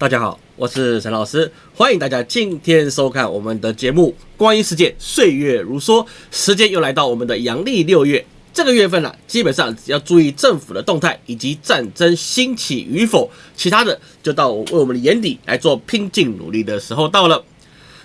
大家好，我是陈老师，欢迎大家今天收看我们的节目《光阴似箭，岁月如梭》。时间又来到我们的阳历六月，这个月份呢，基本上只要注意政府的动态以及战争兴起与否，其他的就到为我们的眼底来做拼劲努力的时候到了。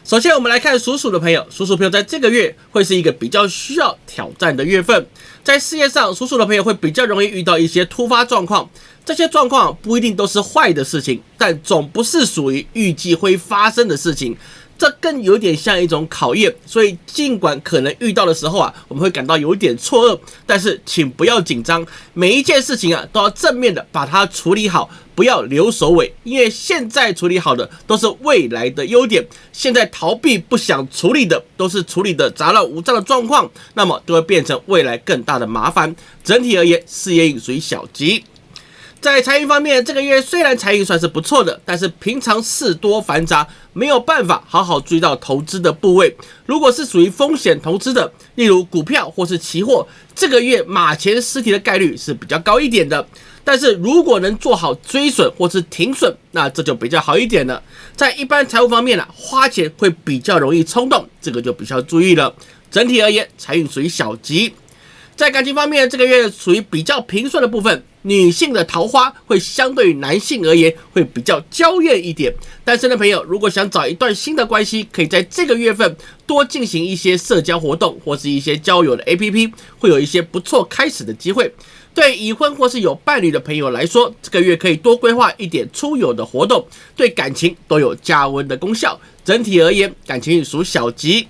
首先，我们来看属鼠的朋友，属鼠朋友在这个月会是一个比较需要挑战的月份，在事业上，属鼠的朋友会比较容易遇到一些突发状况，这些状况不一定都是坏的事情，但总不是属于预计会发生的事情。这更有点像一种考验，所以尽管可能遇到的时候啊，我们会感到有点错愕，但是请不要紧张，每一件事情啊都要正面的把它处理好，不要留首尾，因为现在处理好的都是未来的优点，现在逃避不想处理的都是处理的杂乱无章的状况，那么都会变成未来更大的麻烦。整体而言，事业运属于小吉。在财运方面，这个月虽然财运算是不错的，但是平常事多繁杂，没有办法好好注意到投资的部位。如果是属于风险投资的，例如股票或是期货，这个月马前失蹄的概率是比较高一点的。但是如果能做好追损或是停损，那这就比较好一点了。在一般财务方面呢，花钱会比较容易冲动，这个就比较注意了。整体而言，财运属于小吉。在感情方面，这个月属于比较平顺的部分。女性的桃花会相对于男性而言会比较娇艳一点。单身的朋友如果想找一段新的关系，可以在这个月份多进行一些社交活动或是一些交友的 APP，会有一些不错开始的机会。对已婚或是有伴侣的朋友来说，这个月可以多规划一点出游的活动，对感情都有加温的功效。整体而言，感情属小吉。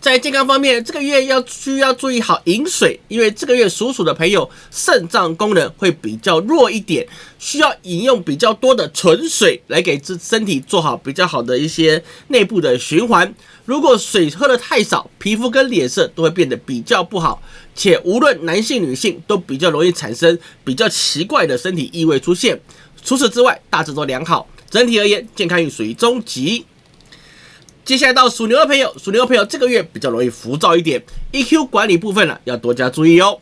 在健康方面，这个月要需要注意好饮水，因为这个月属鼠的朋友肾脏功能会比较弱一点，需要饮用比较多的纯水来给自身体做好比较好的一些内部的循环。如果水喝的太少，皮肤跟脸色都会变得比较不好，且无论男性女性都比较容易产生比较奇怪的身体异味出现。除此之外，大致都良好，整体而言健康运属于中级。接下来到属牛的朋友，属牛的朋友这个月比较容易浮躁一点，EQ 管理部分呢要多加注意哦。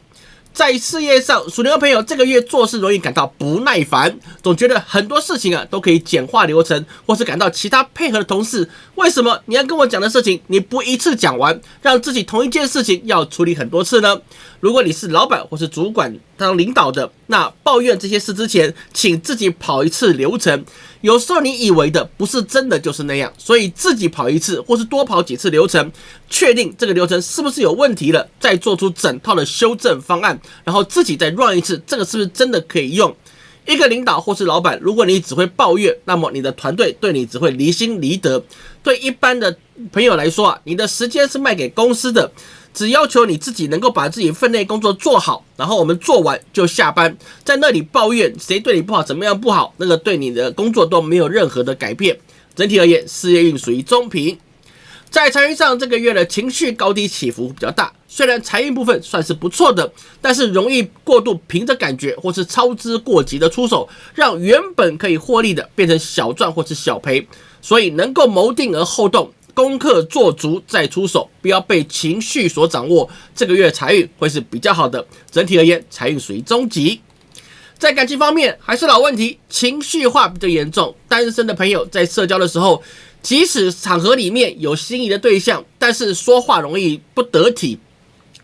在事业上，属牛的朋友这个月做事容易感到不耐烦，总觉得很多事情啊都可以简化流程，或是感到其他配合的同事，为什么你要跟我讲的事情你不一次讲完，让自己同一件事情要处理很多次呢？如果你是老板或是主管当领导的，那抱怨这些事之前，请自己跑一次流程。有时候你以为的不是真的就是那样，所以自己跑一次或是多跑几次流程，确定这个流程是不是有问题了，再做出整套的修正方案，然后自己再 run 一次，这个是不是真的可以用？一个领导或是老板，如果你只会抱怨，那么你的团队对你只会离心离德。对一般的朋友来说啊，你的时间是卖给公司的。只要求你自己能够把自己分内工作做好，然后我们做完就下班，在那里抱怨谁对你不好，怎么样不好，那个对你的工作都没有任何的改变。整体而言，事业运属于中平。在财运上，这个月的情绪高低起伏比较大。虽然财运部分算是不错的，但是容易过度凭着感觉或是操之过急的出手，让原本可以获利的变成小赚或是小赔。所以能够谋定而后动。功课做足再出手，不要被情绪所掌握。这个月财运会是比较好的，整体而言财运属于中级。在感情方面还是老问题，情绪化比较严重。单身的朋友在社交的时候，即使场合里面有心仪的对象，但是说话容易不得体，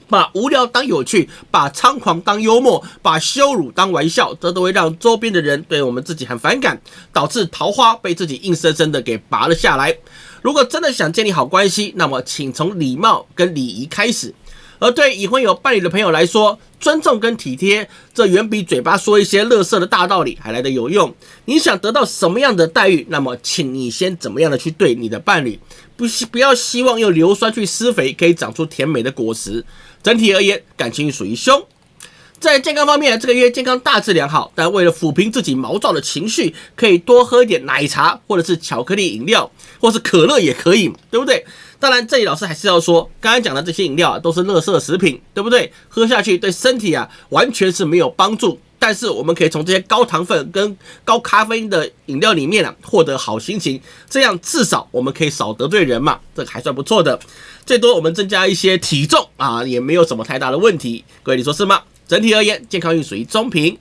把无聊当有趣，把猖狂当幽默，把羞辱当玩笑，这都会让周边的人对我们自己很反感，导致桃花被自己硬生生的给拔了下来。如果真的想建立好关系，那么请从礼貌跟礼仪开始。而对已婚有伴侣的朋友来说，尊重跟体贴，这远比嘴巴说一些乐色的大道理还来得有用。你想得到什么样的待遇，那么请你先怎么样的去对你的伴侣，不希不要希望用硫酸去施肥，可以长出甜美的果实。整体而言，感情属于凶。在健康方面，这个月健康大致良好，但为了抚平自己毛躁的情绪，可以多喝一点奶茶，或者是巧克力饮料，或是可乐也可以，对不对？当然，这里老师还是要说，刚刚讲的这些饮料啊，都是垃圾食品，对不对？喝下去对身体啊，完全是没有帮助。但是我们可以从这些高糖分跟高咖啡因的饮料里面啊，获得好心情，这样至少我们可以少得罪人嘛，这个还算不错的。最多我们增加一些体重啊，也没有什么太大的问题。各位，你说是吗？整体而言，健康运属于中平。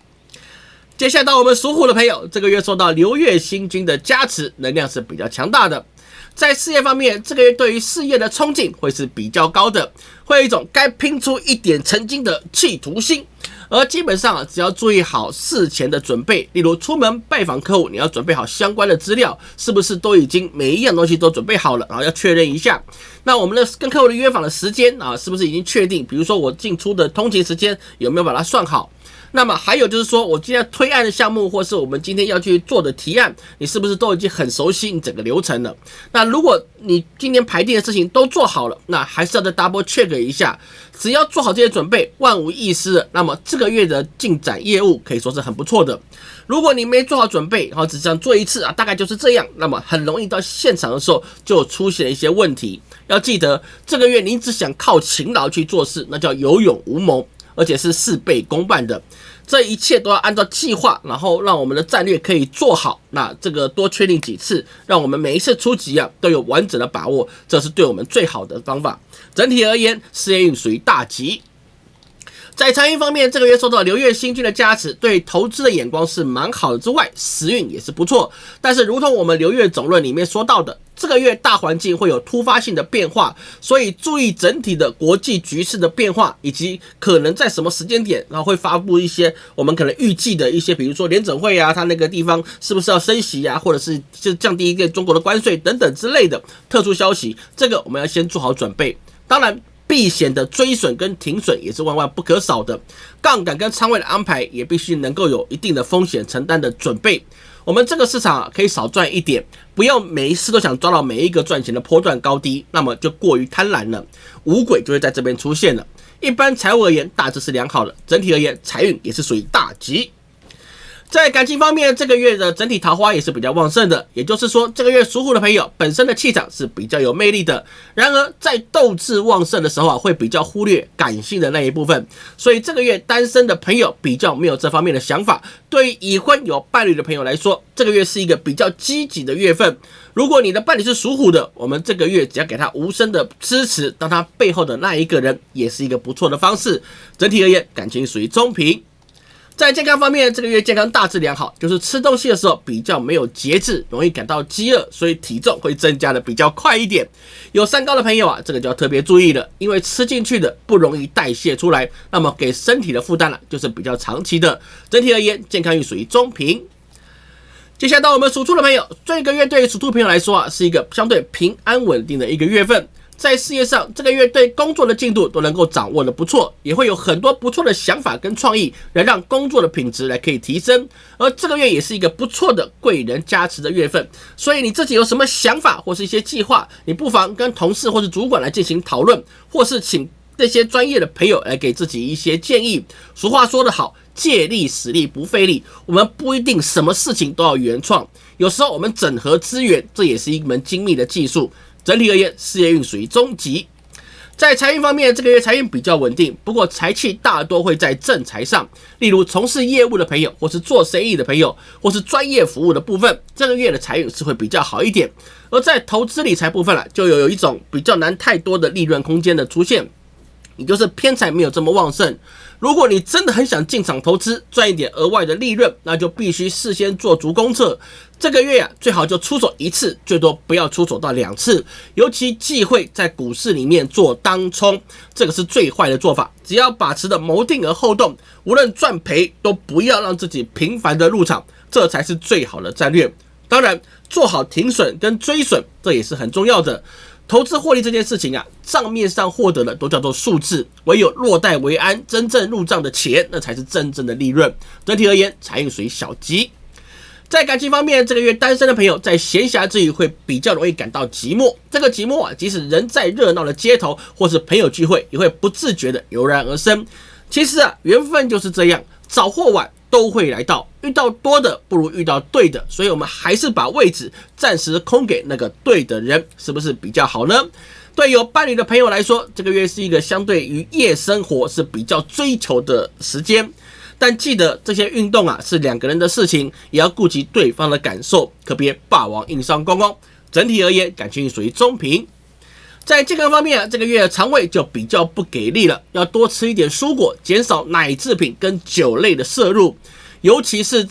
接下来到我们属虎的朋友，这个月受到流月星君的加持，能量是比较强大的。在事业方面，这个月对于事业的冲劲会是比较高的，会有一种该拼出一点成绩的企图心。而基本上啊，只要注意好事前的准备，例如出门拜访客户，你要准备好相关的资料，是不是都已经每一样东西都准备好了？然后要确认一下。那我们的跟客户的约访的时间啊，是不是已经确定？比如说我进出的通勤时间有没有把它算好？那么还有就是说，我今天推案的项目，或是我们今天要去做的提案，你是不是都已经很熟悉你整个流程了？那如果你今天排定的事情都做好了，那还是要再 double check 一下。只要做好这些准备，万无一失，那么这个月的进展业务可以说是很不错的。如果你没做好准备，然后只想做一次啊，大概就是这样，那么很容易到现场的时候就出现了一些问题。要记得，这个月你只想靠勤劳去做事，那叫有勇无谋。而且是事倍功半的，这一切都要按照计划，然后让我们的战略可以做好。那这个多确定几次，让我们每一次出击啊都有完整的把握，这是对我们最好的方法。整体而言，事业运属于大吉。在财运方面，这个月受到流月星君的加持，对投资的眼光是蛮好的。之外，时运也是不错。但是，如同我们流月总论里面说到的，这个月大环境会有突发性的变化，所以注意整体的国际局势的变化，以及可能在什么时间点，然后会发布一些我们可能预计的一些，比如说联准会啊，它那个地方是不是要升息啊，或者是就降低一个中国的关税等等之类的特殊消息，这个我们要先做好准备。当然。避险的追损跟停损也是万万不可少的，杠杆跟仓位的安排也必须能够有一定的风险承担的准备。我们这个市场可以少赚一点，不要每一次都想抓到每一个赚钱的波段高低，那么就过于贪婪了，五鬼就会在这边出现了。一般财务而言，大致是良好的，整体而言，财运也是属于大吉。在感情方面，这个月的整体桃花也是比较旺盛的，也就是说，这个月属虎的朋友本身的气场是比较有魅力的。然而，在斗志旺盛的时候啊，会比较忽略感性的那一部分，所以这个月单身的朋友比较没有这方面的想法。对于已婚有伴侣的朋友来说，这个月是一个比较积极的月份。如果你的伴侣是属虎的，我们这个月只要给他无声的支持，当他背后的那一个人，也是一个不错的方式。整体而言，感情属于中平。在健康方面，这个月健康大致良好，就是吃东西的时候比较没有节制，容易感到饥饿，所以体重会增加的比较快一点。有三高的朋友啊，这个就要特别注意了，因为吃进去的不容易代谢出来，那么给身体的负担呢，就是比较长期的。整体而言，健康运属于中平。接下来到我们属兔的朋友，这个月对于属兔朋友来说啊，是一个相对平安稳定的一个月份。在事业上，这个月对工作的进度都能够掌握的不错，也会有很多不错的想法跟创意，来让工作的品质来可以提升。而这个月也是一个不错的贵人加持的月份，所以你自己有什么想法或是一些计划，你不妨跟同事或是主管来进行讨论，或是请这些专业的朋友来给自己一些建议。俗话说得好，借力使力不费力，我们不一定什么事情都要原创，有时候我们整合资源，这也是一门精密的技术。整体而言，事业运属于中级。在财运方面，这个月财运比较稳定，不过财气大多会在正财上。例如从事业务的朋友，或是做生意的朋友，或是专业服务的部分，这个月的财运是会比较好一点。而在投资理财部分了，就有有一种比较难太多的利润空间的出现，也就是偏财没有这么旺盛。如果你真的很想进场投资赚一点额外的利润，那就必须事先做足功课。这个月啊，最好就出手一次，最多不要出手到两次。尤其忌讳在股市里面做当冲，这个是最坏的做法。只要把持的谋定而后动，无论赚赔都不要让自己频繁的入场，这才是最好的战略。当然，做好停损跟追损，这也是很重要的。投资获利这件事情啊，账面上获得的都叫做数字，唯有落袋为安，真正入账的钱，那才是真正的利润。整体而言，财运属于小吉。在感情方面，这个月单身的朋友在闲暇之余会比较容易感到寂寞。这个寂寞啊，即使人在热闹的街头或是朋友聚会，也会不自觉的油然而生。其实啊，缘分就是这样，早或晚。都会来到，遇到多的不如遇到对的，所以我们还是把位置暂时空给那个对的人，是不是比较好呢？对有伴侣的朋友来说，这个月是一个相对于夜生活是比较追求的时间，但记得这些运动啊是两个人的事情，也要顾及对方的感受，可别霸王硬上咣咣。整体而言，感情属于中平。在健康方面啊，这个月肠胃就比较不给力了，要多吃一点蔬果，减少奶制品跟酒类的摄入。尤其是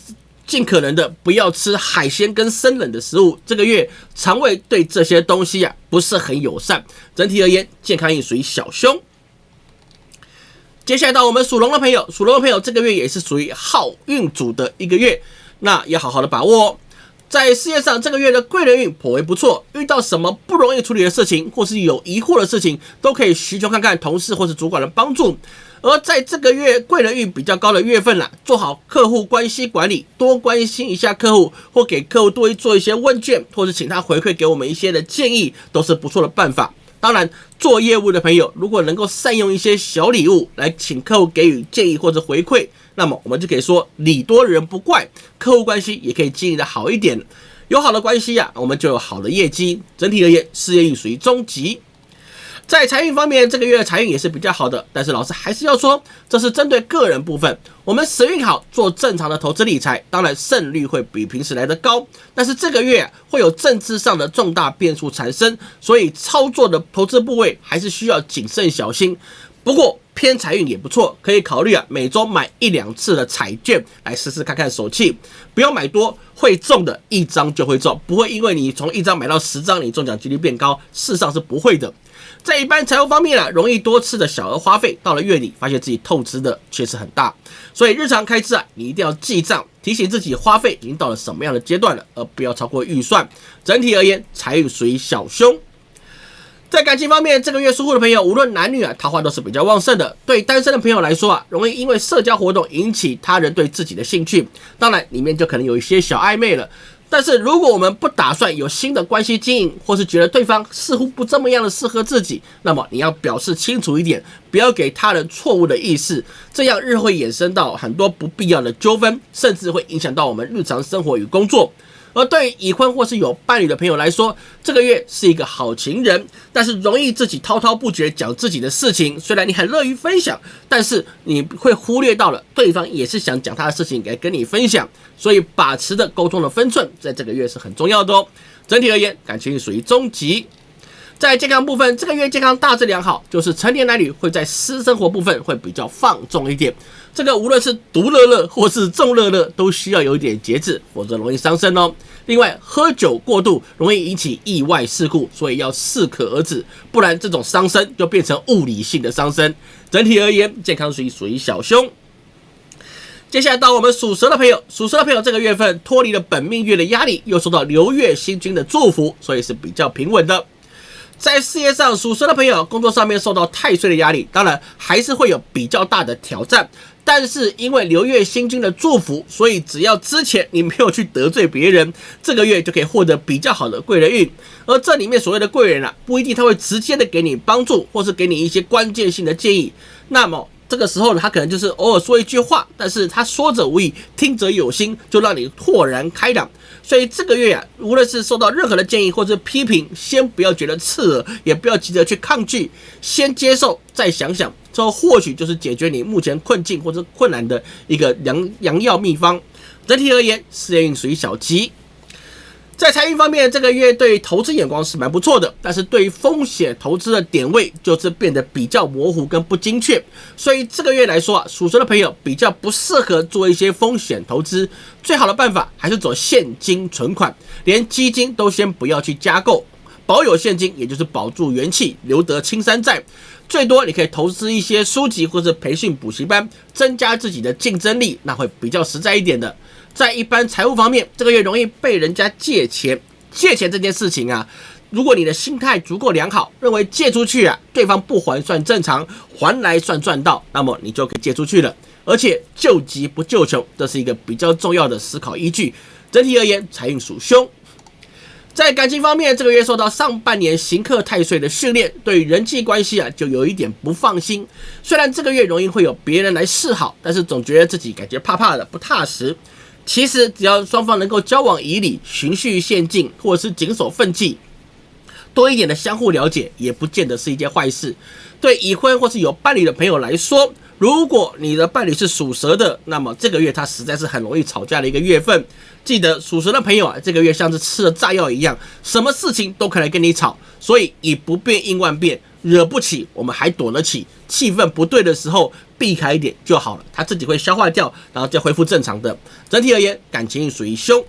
尽可能的不要吃海鲜跟生冷的食物。这个月肠胃对这些东西啊不是很友善。整体而言，健康运属于小凶。接下来到我们属龙的朋友，属龙的朋友这个月也是属于好运主的一个月，那要好好的把握哦。在事业上，这个月的贵人运颇为不错，遇到什么不容易处理的事情，或是有疑惑的事情，都可以寻求看看同事或是主管的帮助。而在这个月贵人运比较高的月份了，做好客户关系管理，多关心一下客户，或给客户多做一些问卷，或者请他回馈给我们一些的建议，都是不错的办法。当然，做业务的朋友如果能够善用一些小礼物来请客户给予建议或者回馈，那么我们就可以说礼多人不怪，客户关系也可以经营的好一点。有好的关系呀，我们就有好的业绩。整体而言，事业运属于中级。在财运方面，这个月的财运也是比较好的，但是老师还是要说，这是针对个人部分。我们时运好，做正常的投资理财，当然胜率会比平时来的高。但是这个月会有政治上的重大变数产生，所以操作的投资部位还是需要谨慎小心。不过偏财运也不错，可以考虑啊，每周买一两次的彩券来试试看看手气，不要买多，会中的一张就会中，不会因为你从一张买到十张，你中奖几率变高，事实上是不会的。在一般财务方面啊，容易多次的小额花费，到了月底发现自己透支的确实很大，所以日常开支啊，你一定要记账，提醒自己花费已经到了什么样的阶段了，而不要超过预算。整体而言，财运属于小凶。在感情方面，这个月属虎的朋友，无论男女啊，桃花都是比较旺盛的。对单身的朋友来说啊，容易因为社交活动引起他人对自己的兴趣，当然里面就可能有一些小暧昧了。但是如果我们不打算有新的关系经营，或是觉得对方似乎不这么样的适合自己，那么你要表示清楚一点，不要给他人错误的意识，这样日会衍生到很多不必要的纠纷，甚至会影响到我们日常生活与工作。而对于已婚或是有伴侣的朋友来说，这个月是一个好情人，但是容易自己滔滔不绝讲自己的事情。虽然你很乐于分享，但是你会忽略到了对方也是想讲他的事情来跟你分享。所以把持的沟通的分寸，在这个月是很重要的哦。整体而言，感情属于中级。在健康部分，这个月健康大致良好，就是成年男女会在私生活部分会比较放纵一点。这个无论是独乐乐或是众乐乐，都需要有一点节制，否则容易伤身哦。另外，喝酒过度容易引起意外事故，所以要适可而止，不然这种伤身就变成物理性的伤身。整体而言，健康属于属于小凶。接下来到我们属蛇的朋友，属蛇的朋友这个月份脱离了本命月的压力，又受到流月星君的祝福，所以是比较平稳的。在事业上，属蛇的朋友工作上面受到太岁的压力，当然还是会有比较大的挑战。但是因为流月星君的祝福，所以只要之前你没有去得罪别人，这个月就可以获得比较好的贵人运。而这里面所谓的贵人啊，不一定他会直接的给你帮助，或是给你一些关键性的建议。那么这个时候呢，他可能就是偶尔说一句话，但是他说者无意，听者有心，就让你豁然开朗。所以这个月啊，无论是受到任何的建议或者批评，先不要觉得刺耳，也不要急着去抗拒，先接受，再想想，这或许就是解决你目前困境或者困难的一个良良药秘方。整体而言，事业运属于小吉。在财运方面，这个月对投资眼光是蛮不错的，但是对于风险投资的点位就是变得比较模糊跟不精确，所以这个月来说啊，属蛇的朋友比较不适合做一些风险投资，最好的办法还是走现金存款，连基金都先不要去加购，保有现金也就是保住元气，留得青山在。最多你可以投资一些书籍或者培训补习班，增加自己的竞争力，那会比较实在一点的。在一般财务方面，这个月容易被人家借钱。借钱这件事情啊，如果你的心态足够良好，认为借出去啊，对方不还算正常，还来算赚到，那么你就可以借出去了。而且救急不救穷，这是一个比较重要的思考依据。整体而言，财运属凶。在感情方面，这个月受到上半年行克太岁的训练，对人际关系啊，就有一点不放心。虽然这个月容易会有别人来示好，但是总觉得自己感觉怕怕的，不踏实。其实只要双方能够交往以礼、循序渐进，或者是谨守分际，多一点的相互了解，也不见得是一件坏事。对已婚或是有伴侣的朋友来说，如果你的伴侣是属蛇的，那么这个月他实在是很容易吵架的一个月份。记得属蛇的朋友啊，这个月像是吃了炸药一样，什么事情都可能跟你吵，所以以不变应万变，惹不起，我们还躲得起。气氛不对的时候，避开一点就好了，它自己会消化掉，然后再恢复正常的。整体而言，感情属于凶。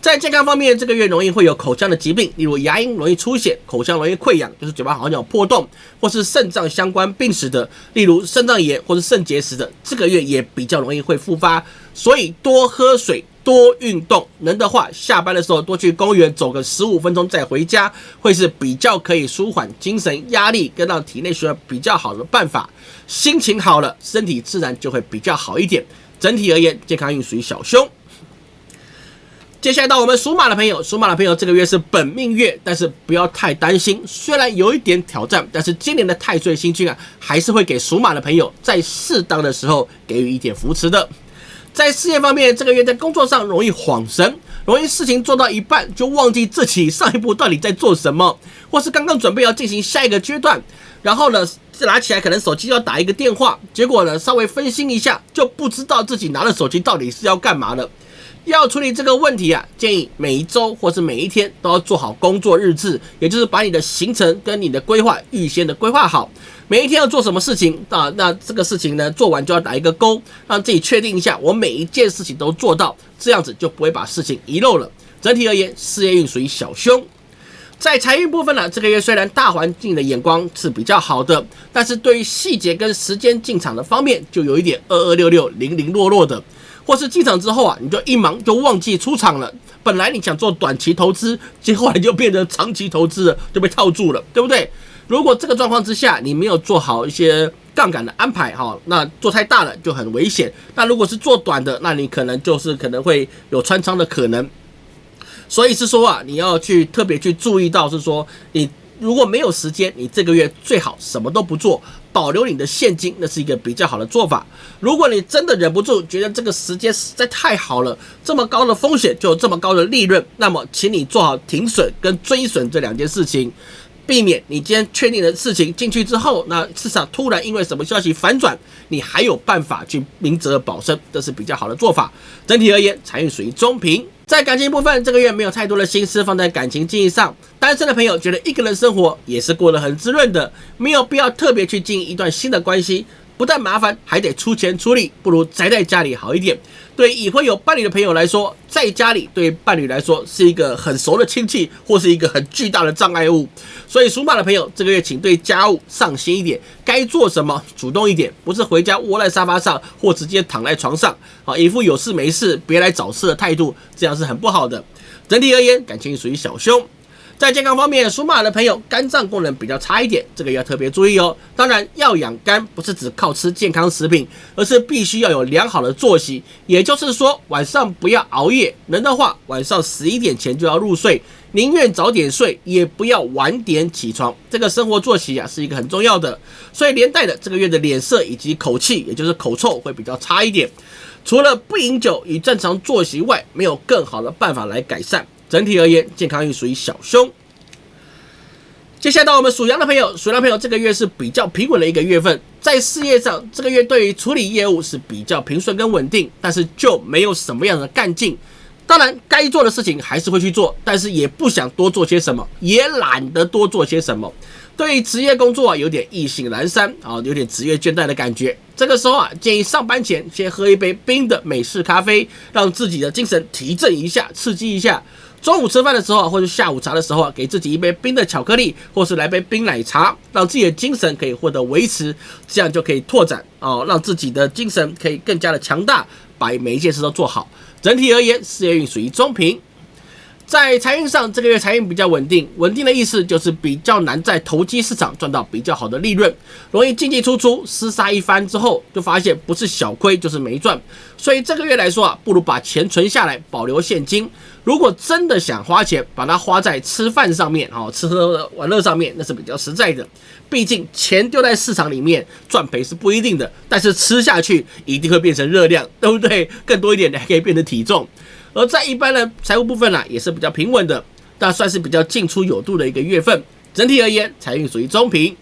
在健康方面，这个月容易会有口腔的疾病，例如牙龈容易出血，口腔容易溃疡，就是嘴巴好像有破洞，或是肾脏相关病史的，例如肾脏炎或是肾结石的，这个月也比较容易会复发。所以多喝水，多运动，能的话下班的时候多去公园走个十五分钟再回家，会是比较可以舒缓精神压力跟让体内需要比较好的办法。心情好了，身体自然就会比较好一点。整体而言，健康运属于小凶。接下来到我们属马的朋友，属马的朋友这个月是本命月，但是不要太担心，虽然有一点挑战，但是今年的太岁星君啊，还是会给属马的朋友在适当的时候给予一点扶持的。在事业方面，这个月在工作上容易恍神，容易事情做到一半就忘记自己上一步到底在做什么，或是刚刚准备要进行下一个阶段，然后呢拿起来可能手机要打一个电话，结果呢稍微分心一下，就不知道自己拿了手机到底是要干嘛了。要处理这个问题啊，建议每一周或是每一天都要做好工作日志，也就是把你的行程跟你的规划预先的规划好，每一天要做什么事情啊？那这个事情呢，做完就要打一个勾，让自己确定一下，我每一件事情都做到，这样子就不会把事情遗漏了。整体而言，事业运属于小凶。在财运部分呢，这个月虽然大环境的眼光是比较好的，但是对于细节跟时间进场的方面，就有一点二二六六零零落落的。或是进场之后啊，你就一忙就忘记出场了。本来你想做短期投资，结果来就变成长期投资了，就被套住了，对不对？如果这个状况之下你没有做好一些杠杆的安排哈，那做太大了就很危险。那如果是做短的，那你可能就是可能会有穿仓的可能。所以是说啊，你要去特别去注意到，是说你。如果没有时间，你这个月最好什么都不做，保留你的现金，那是一个比较好的做法。如果你真的忍不住，觉得这个时间实在太好了，这么高的风险就有这么高的利润，那么请你做好停损跟追损这两件事情，避免你今天确定的事情进去之后，那市场突然因为什么消息反转，你还有办法去明哲保身，这是比较好的做法。整体而言，财运属于中平。在感情部分，这个月没有太多的心思放在感情经营上。单身的朋友觉得一个人生活也是过得很滋润的，没有必要特别去经营一段新的关系。不但麻烦，还得出钱出力，不如宅在家里好一点。对已婚有伴侣的朋友来说，在家里对伴侣来说是一个很熟的亲戚，或是一个很巨大的障碍物。所以属马的朋友，这个月请对家务上心一点，该做什么主动一点，不是回家窝在沙发上或直接躺在床上，好，一副有事没事别来找事的态度，这样是很不好的。整体而言，感情属于小凶。在健康方面，属马的朋友肝脏功能比较差一点，这个要特别注意哦。当然，要养肝不是只靠吃健康食品，而是必须要有良好的作息。也就是说，晚上不要熬夜，能的话晚上十一点前就要入睡，宁愿早点睡，也不要晚点起床。这个生活作息啊，是一个很重要的。所以连带的这个月的脸色以及口气，也就是口臭会比较差一点。除了不饮酒与正常作息外，没有更好的办法来改善。整体而言，健康运属于小凶。接下来到我们属羊的朋友，属羊朋友这个月是比较平稳的一个月份，在事业上，这个月对于处理业务是比较平顺跟稳定，但是就没有什么样的干劲。当然，该做的事情还是会去做，但是也不想多做些什么，也懒得多做些什么。对于职业工作啊，有点意兴阑珊啊，有点职业倦怠的感觉。这个时候啊，建议上班前先喝一杯冰的美式咖啡，让自己的精神提振一下，刺激一下。中午吃饭的时候，或者下午茶的时候啊，给自己一杯冰的巧克力，或是来杯冰奶茶，让自己的精神可以获得维持，这样就可以拓展哦，让自己的精神可以更加的强大，把每一件事都做好。整体而言，事业运属于中平。在财运上，这个月财运比较稳定。稳定的意思就是比较难在投机市场赚到比较好的利润，容易进进出出，厮杀一番之后，就发现不是小亏就是没赚。所以这个月来说啊，不如把钱存下来，保留现金。如果真的想花钱，把它花在吃饭上面，哦，吃喝玩乐上面，那是比较实在的。毕竟钱丢在市场里面，赚赔是不一定的，但是吃下去一定会变成热量，对不对？更多一点的还可以变成体重。而在一般的财务部分呢，也是比较平稳的，但算是比较进出有度的一个月份。整体而言，财运属于中平。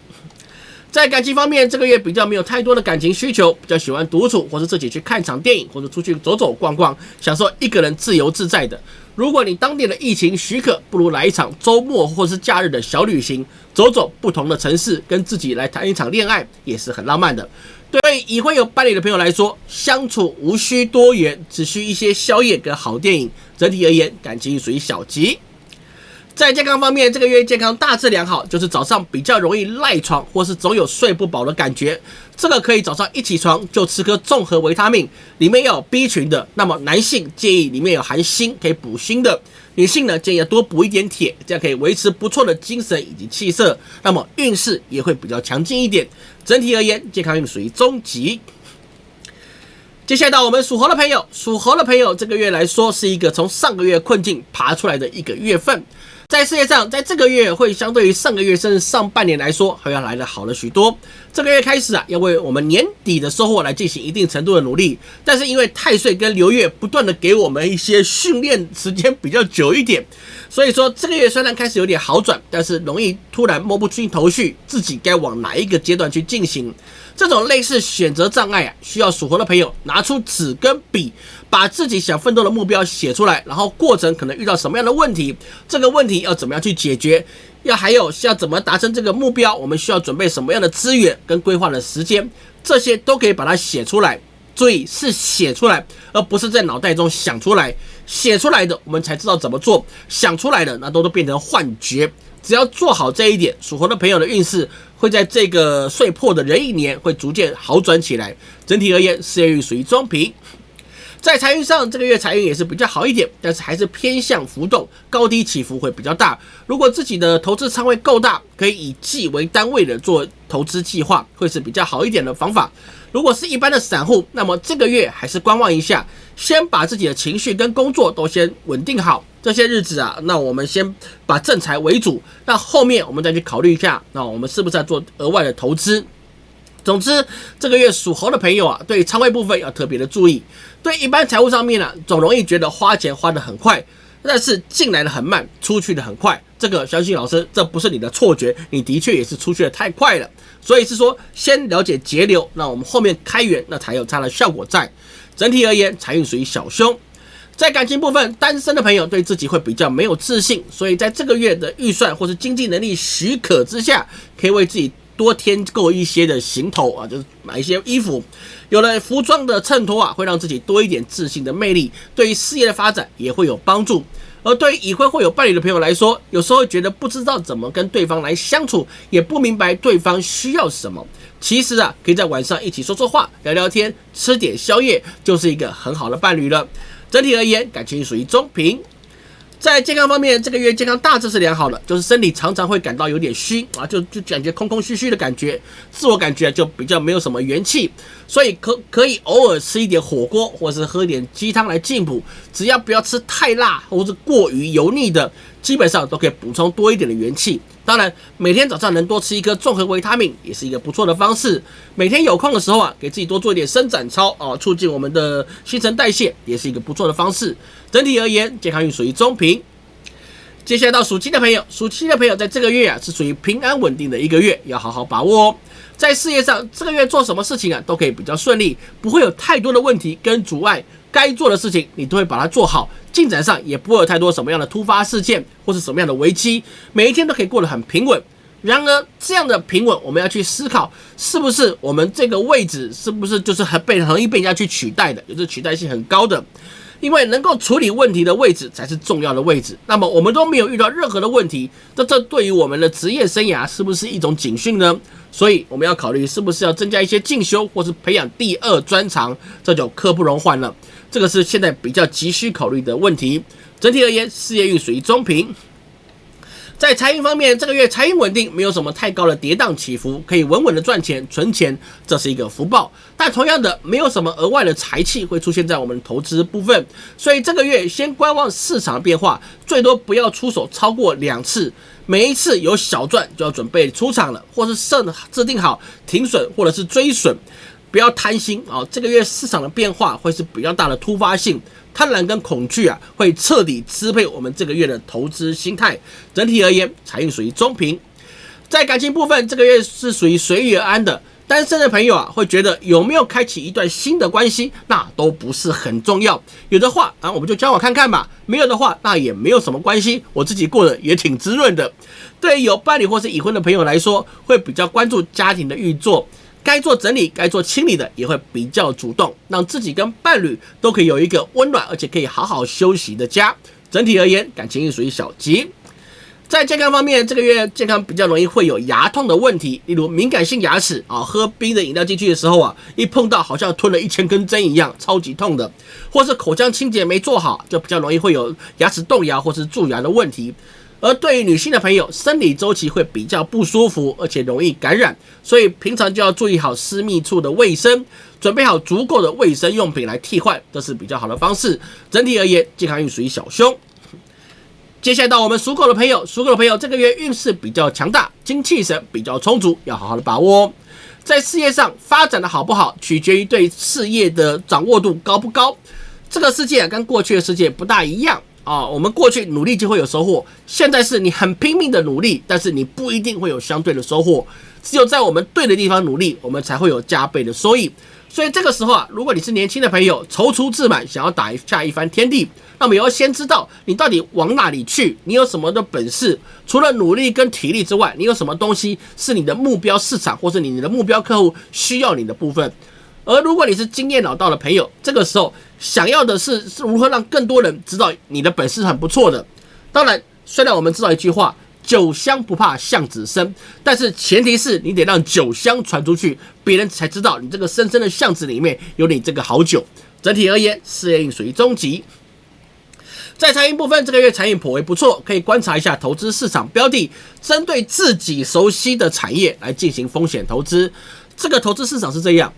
在感情方面，这个月比较没有太多的感情需求，比较喜欢独处，或是自己去看场电影，或者出去走走逛逛，享受一个人自由自在的。如果你当地的疫情许可，不如来一场周末或是假日的小旅行，走走不同的城市，跟自己来谈一场恋爱，也是很浪漫的。对已婚有伴侣的朋友来说，相处无需多言，只需一些宵夜跟好电影。整体而言，感情属于小吉。在健康方面，这个月健康大致良好，就是早上比较容易赖床，或是总有睡不饱的感觉。这个可以早上一起床就吃颗综合维他命，里面有 B 群的。那么男性建议里面有含锌，可以补锌的；女性呢建议多补一点铁，这样可以维持不错的精神以及气色。那么运势也会比较强劲一点。整体而言，健康运属于中级。接下来到我们属猴的朋友，属猴的朋友这个月来说是一个从上个月困境爬出来的一个月份。在事业上，在这个月会相对于上个月甚至上半年来说，还要来的好了许多。这个月开始啊，要为我们年底的收获来进行一定程度的努力。但是因为太岁跟流月不断的给我们一些训练时间比较久一点，所以说这个月虽然开始有点好转，但是容易突然摸不清头绪，自己该往哪一个阶段去进行。这种类似选择障碍啊，需要属猴的朋友拿出纸跟笔，把自己想奋斗的目标写出来，然后过程可能遇到什么样的问题，这个问题要怎么样去解决，要还有需要怎么达成这个目标，我们需要准备什么样的资源跟规划的时间，这些都可以把它写出来。注意是写出来，而不是在脑袋中想出来。写出来的我们才知道怎么做，想出来的那都都变成幻觉。只要做好这一点，属猴的朋友的运势会在这个岁破的人一年会逐渐好转起来。整体而言，事业运属于中平。在财运上，这个月财运也是比较好一点，但是还是偏向浮动，高低起伏会比较大。如果自己的投资仓位够大，可以以季为单位的做投资计划，会是比较好一点的方法。如果是一般的散户，那么这个月还是观望一下，先把自己的情绪跟工作都先稳定好。这些日子啊，那我们先把正财为主，那后面我们再去考虑一下，那我们是不是要做额外的投资？总之，这个月属猴的朋友啊，对仓位部分要特别的注意。对一般财务上面呢，总容易觉得花钱花得很快，但是进来的很慢，出去的很快。这个相信老师，这不是你的错觉，你的确也是出去的太快了。所以是说，先了解节流，那我们后面开源，那才有它的效果在。整体而言，财运属于小凶。在感情部分，单身的朋友对自己会比较没有自信，所以在这个月的预算或是经济能力许可之下，可以为自己多添购一些的行头啊，就是买一些衣服。有了服装的衬托啊，会让自己多一点自信的魅力，对于事业的发展也会有帮助。而对于已婚或有伴侣的朋友来说，有时候觉得不知道怎么跟对方来相处，也不明白对方需要什么。其实啊，可以在晚上一起说说话、聊聊天、吃点宵夜，就是一个很好的伴侣了。整体而言，感情属于中平。在健康方面，这个月健康大致是良好的，就是身体常常会感到有点虚啊，就就感觉空空虚虚的感觉，自我感觉就比较没有什么元气，所以可可以偶尔吃一点火锅，或者是喝点鸡汤来进补，只要不要吃太辣或者过于油腻的，基本上都可以补充多一点的元气。当然，每天早上能多吃一颗综合维他命，也是一个不错的方式。每天有空的时候啊，给自己多做一点伸展操啊，促进我们的新陈代谢，也是一个不错的方式。整体而言，健康运属于中平。接下来到属鸡的朋友，属鸡的朋友在这个月啊，是属于平安稳定的一个月，要好好把握哦。在事业上，这个月做什么事情啊，都可以比较顺利，不会有太多的问题跟阻碍。该做的事情，你都会把它做好。进展上也不会有太多什么样的突发事件，或是什么样的危机，每一天都可以过得很平稳。然而，这样的平稳，我们要去思考，是不是我们这个位置，是不是就是很被很容易被人家去取代的，也是取代性很高的。因为能够处理问题的位置才是重要的位置。那么我们都没有遇到任何的问题，那这对于我们的职业生涯是不是一种警讯呢？所以我们要考虑是不是要增加一些进修，或是培养第二专长，这就刻不容缓了。这个是现在比较急需考虑的问题。整体而言，事业运属于中平。在财运方面，这个月财运稳定，没有什么太高的跌宕起伏，可以稳稳的赚钱存钱，这是一个福报。但同样的，没有什么额外的财气会出现在我们投资部分，所以这个月先观望市场变化，最多不要出手超过两次，每一次有小赚就要准备出场了，或是设制定好停损或者是追损。不要贪心啊！这个月市场的变化会是比较大的突发性，贪婪跟恐惧啊会彻底支配我们这个月的投资心态。整体而言，财运属于中平。在感情部分，这个月是属于随遇而安的。单身的朋友啊，会觉得有没有开启一段新的关系，那都不是很重要。有的话啊，我们就交往看看吧；没有的话，那也没有什么关系，我自己过得也挺滋润的。对于有伴侣或是已婚的朋友来说，会比较关注家庭的运作，该做整理、该做清理的，也会比较主动，让自己跟伴侣都可以有一个温暖而且可以好好休息的家。整体而言，感情运属于小吉。在健康方面，这个月健康比较容易会有牙痛的问题，例如敏感性牙齿啊，喝冰的饮料进去的时候啊，一碰到好像吞了一千根针一样，超级痛的；或是口腔清洁没做好，就比较容易会有牙齿动摇或是蛀牙的问题。而对于女性的朋友，生理周期会比较不舒服，而且容易感染，所以平常就要注意好私密处的卫生，准备好足够的卫生用品来替换，这是比较好的方式。整体而言，健康运属于小凶。接下来到我们属狗的朋友，属狗的朋友这个月运势比较强大，精气神比较充足，要好好的把握。在事业上发展的好不好，取决于对事业的掌握度高不高。这个世界跟过去的世界不大一样啊，我们过去努力就会有收获，现在是你很拼命的努力，但是你不一定会有相对的收获。只有在我们对的地方努力，我们才会有加倍的收益。所以这个时候啊，如果你是年轻的朋友，踌躇自满，想要打一下一番天地，那么也要先知道你到底往哪里去，你有什么的本事？除了努力跟体力之外，你有什么东西是你的目标市场，或是你你的目标客户需要你的部分？而如果你是经验老道的朋友，这个时候想要的是是如何让更多人知道你的本事很不错的。当然，虽然我们知道一句话。酒香不怕巷子深，但是前提是你得让酒香传出去，别人才知道你这个深深的巷子里面有你这个好酒。整体而言，事业运属于中级。在财运部分，这个月财运颇为不错，可以观察一下投资市场标的，针对自己熟悉的产业来进行风险投资。这个投资市场是这样。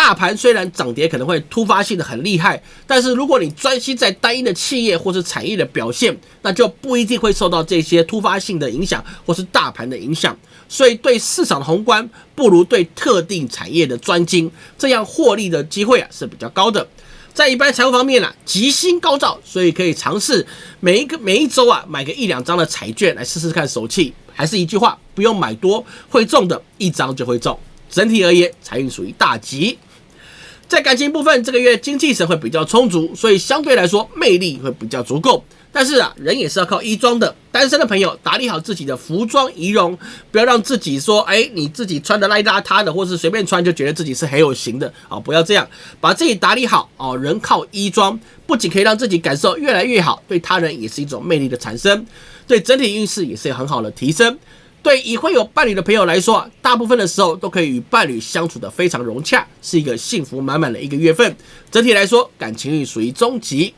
大盘虽然涨跌可能会突发性的很厉害，但是如果你专心在单一的企业或是产业的表现，那就不一定会受到这些突发性的影响或是大盘的影响。所以对市场的宏观不如对特定产业的专精，这样获利的机会啊是比较高的。在一般财务方面呢，吉星高照，所以可以尝试每一个每一周啊买个一两张的彩券来试试看手气。还是一句话，不用买多，会中的一张就会中。整体而言，财运属于大吉。在感情部分，这个月精气神会比较充足，所以相对来说魅力会比较足够。但是啊，人也是要靠衣装的。单身的朋友打理好自己的服装仪容，不要让自己说，哎，你自己穿的邋邋遢的，或是随便穿就觉得自己是很有型的啊！不要这样，把自己打理好哦。人靠衣装，不仅可以让自己感受越来越好，对他人也是一种魅力的产生，对整体运势也是有很好的提升。对已婚有伴侣的朋友来说啊，大部分的时候都可以与伴侣相处的非常融洽，是一个幸福满满的一个月份。整体来说，感情运属于中级。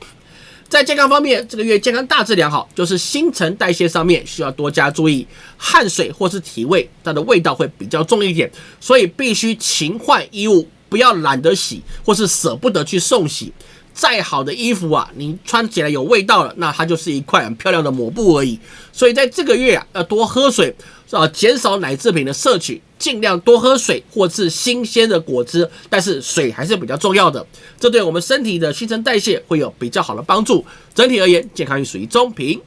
在健康方面，这个月健康大致良好，就是新陈代谢上面需要多加注意，汗水或是体味，它的味道会比较重一点，所以必须勤换衣物，不要懒得洗或是舍不得去送洗。再好的衣服啊，你穿起来有味道了，那它就是一块很漂亮的抹布而已。所以在这个月啊，要多喝水，啊，减少奶制品的摄取，尽量多喝水或是新鲜的果汁。但是水还是比较重要的，这对我们身体的新陈代谢会有比较好的帮助。整体而言，健康运属于中平。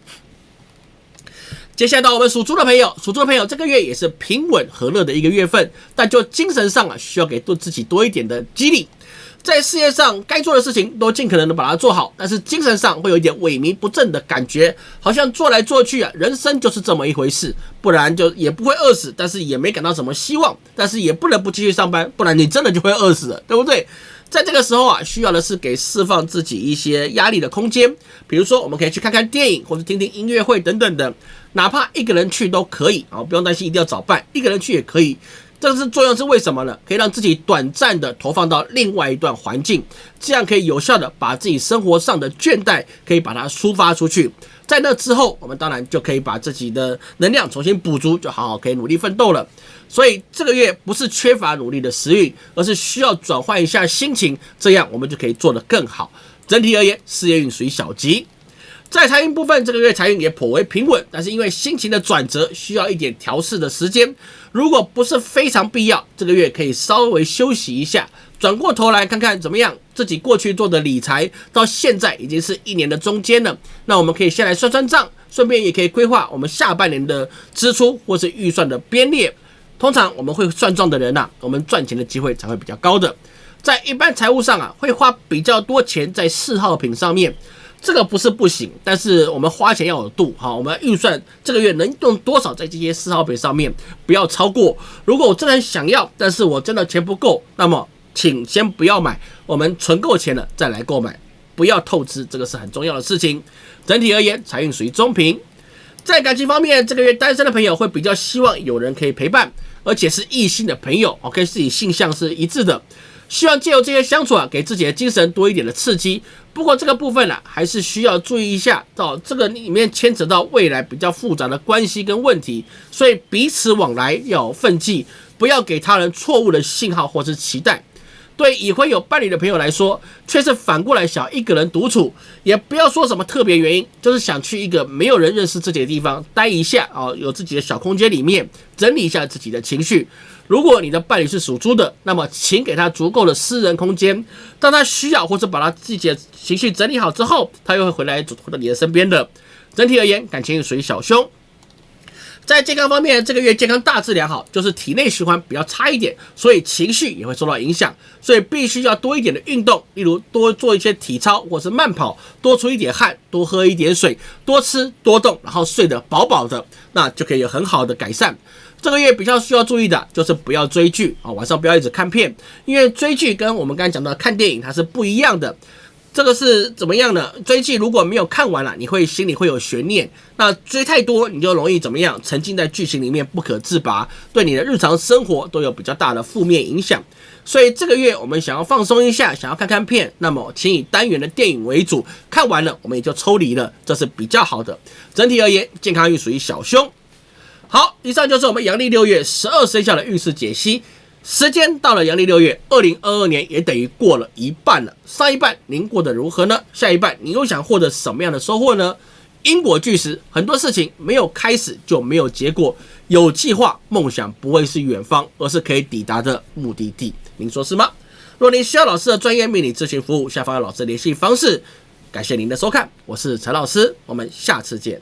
接下来到我们属猪的朋友，属猪的朋友这个月也是平稳和乐的一个月份，但就精神上啊，需要给多自己多一点的激励。在事业上该做的事情都尽可能的把它做好，但是精神上会有一点萎靡不振的感觉，好像做来做去啊，人生就是这么一回事，不然就也不会饿死，但是也没感到什么希望，但是也不能不继续上班，不然你真的就会饿死了，对不对？在这个时候啊，需要的是给释放自己一些压力的空间，比如说我们可以去看看电影，或者听听音乐会等等的，哪怕一个人去都可以啊，不用担心一定要找伴，一个人去也可以。这个是作用是为什么呢？可以让自己短暂的投放到另外一段环境，这样可以有效的把自己生活上的倦怠可以把它抒发出去。在那之后，我们当然就可以把自己的能量重新补足，就好好可以努力奋斗了。所以这个月不是缺乏努力的时运，而是需要转换一下心情，这样我们就可以做得更好。整体而言，事业运属于小吉。在财运部分，这个月财运也颇为平稳，但是因为心情的转折需要一点调试的时间。如果不是非常必要，这个月可以稍微休息一下，转过头来看看怎么样。自己过去做的理财到现在已经是一年的中间了，那我们可以先来算算账，顺便也可以规划我们下半年的支出或是预算的编列。通常我们会算账的人呐，我们赚钱的机会才会比较高的。在一般财务上啊，会花比较多钱在嗜好品上面，这个不是不行，但是我们花钱要有度哈。我们要预算这个月能用多少在这些嗜好品上面，不要超过。如果我真的很想要，但是我真的钱不够，那么请先不要买，我们存够钱了再来购买，不要透支，这个是很重要的事情。整体而言，财运属于中平。在感情方面，这个月单身的朋友会比较希望有人可以陪伴，而且是异性的朋友，OK，自己性向是一致的，希望借由这些相处啊，给自己的精神多一点的刺激。不过这个部分呢，还是需要注意一下，到这个里面牵扯到未来比较复杂的关系跟问题，所以彼此往来要分际，不要给他人错误的信号或是期待。对已婚有伴侣的朋友来说，却是反过来想一个人独处，也不要说什么特别原因，就是想去一个没有人认识自己的地方待一下啊，有自己的小空间里面整理一下自己的情绪。如果你的伴侣是属猪的，那么请给他足够的私人空间，当他需要或者把他自己的情绪整理好之后，他又会回来回到你的身边的。整体而言，感情属于小凶。在健康方面，这个月健康大致良好，就是体内循环比较差一点，所以情绪也会受到影响，所以必须要多一点的运动，例如多做一些体操或是慢跑，多出一点汗，多喝一点水，多吃多动，然后睡得饱饱的，那就可以有很好的改善。这个月比较需要注意的就是不要追剧啊，晚上不要一直看片，因为追剧跟我们刚才讲到看电影它是不一样的。这个是怎么样呢？追剧如果没有看完了，你会心里会有悬念。那追太多，你就容易怎么样？沉浸在剧情里面不可自拔，对你的日常生活都有比较大的负面影响。所以这个月我们想要放松一下，想要看看片，那么请以单元的电影为主。看完了，我们也就抽离了，这是比较好的。整体而言，健康运属于小凶。好，以上就是我们阳历六月十二生肖的运势解析。时间到了阳历六月，二零二二年也等于过了一半了。上一半您过得如何呢？下一半你又想获得什么样的收获呢？因果巨石，很多事情没有开始就没有结果。有计划，梦想不会是远方，而是可以抵达的目的地。您说是吗？若您需要老师的专业命理咨询服务，下方有老师联系方式。感谢您的收看，我是陈老师，我们下次见。